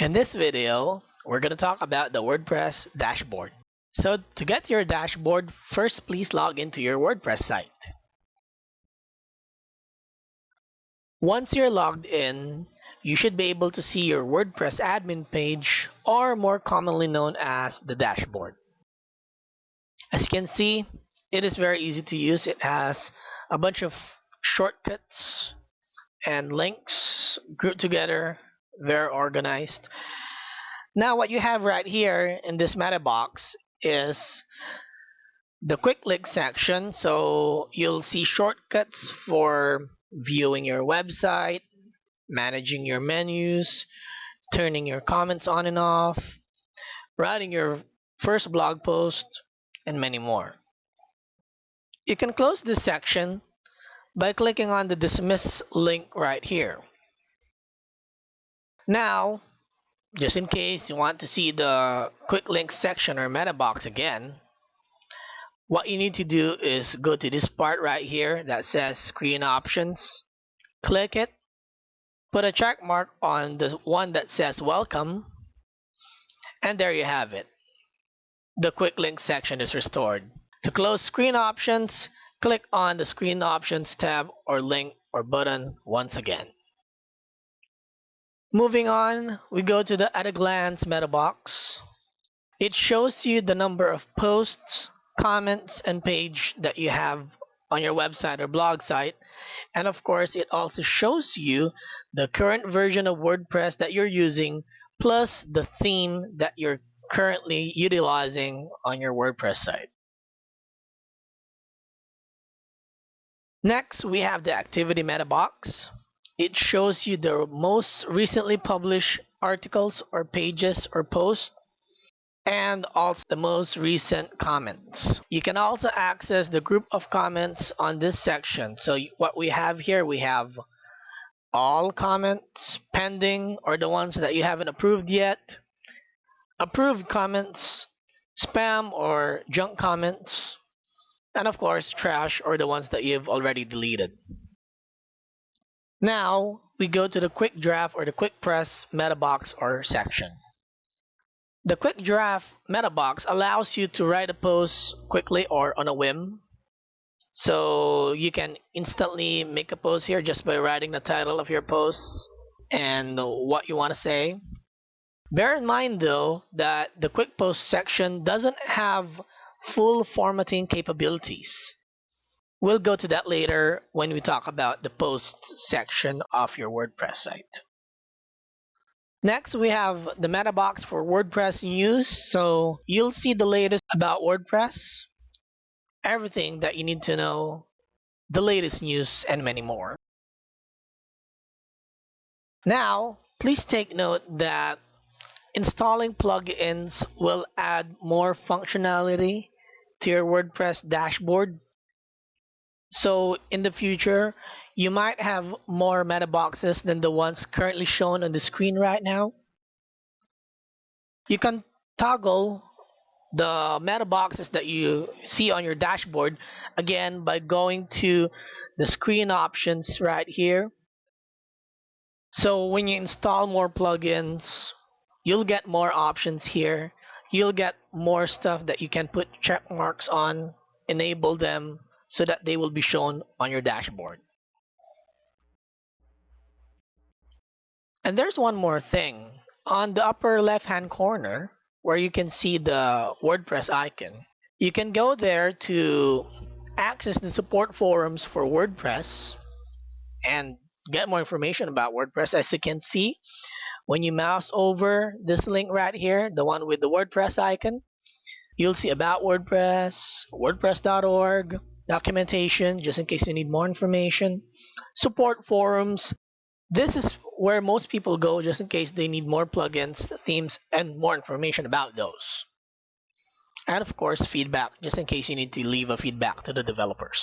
In this video, we're going to talk about the WordPress dashboard. So to get your dashboard, first please log into your WordPress site. Once you're logged in, you should be able to see your WordPress admin page, or more commonly known as the dashboard. As you can see, it is very easy to use. It has a bunch of shortcuts and links grouped together very organized. Now what you have right here in this meta box is the quick link section. So you'll see shortcuts for viewing your website, managing your menus, turning your comments on and off, writing your first blog post, and many more. You can close this section by clicking on the dismiss link right here. Now, just in case you want to see the quick links section or meta box again, what you need to do is go to this part right here that says screen options, click it, put a check mark on the one that says welcome, and there you have it. The quick link section is restored. To close screen options, click on the screen options tab or link or button once again. Moving on, we go to the at a glance meta box. It shows you the number of posts, comments, and page that you have on your website or blog site. And of course, it also shows you the current version of WordPress that you're using, plus the theme that you're currently utilizing on your WordPress site. Next, we have the activity meta box. It shows you the most recently published articles or pages or posts and also the most recent comments. You can also access the group of comments on this section. So what we have here, we have all comments, pending, or the ones that you haven't approved yet, approved comments, spam or junk comments, and of course trash or the ones that you've already deleted. Now, we go to the quick draft or the quick press meta box or section. The quick draft meta box allows you to write a post quickly or on a whim. So you can instantly make a post here just by writing the title of your post and what you want to say. Bear in mind though that the quick post section doesn't have full formatting capabilities. We'll go to that later when we talk about the post section of your WordPress site. Next, we have the meta box for WordPress news. So you'll see the latest about WordPress, everything that you need to know, the latest news, and many more. Now, please take note that installing plugins will add more functionality to your WordPress dashboard so in the future, you might have more meta boxes than the ones currently shown on the screen right now. You can toggle the meta boxes that you see on your dashboard again by going to the screen options right here. So when you install more plugins, you'll get more options here. You'll get more stuff that you can put check marks on, enable them, so that they will be shown on your dashboard. And there's one more thing. On the upper left hand corner where you can see the WordPress icon, you can go there to access the support forums for WordPress and get more information about WordPress. As you can see, when you mouse over this link right here, the one with the WordPress icon, you'll see about WordPress, WordPress.org, documentation just in case you need more information, support forums. This is where most people go just in case they need more plugins, themes, and more information about those. And of course, feedback just in case you need to leave a feedback to the developers.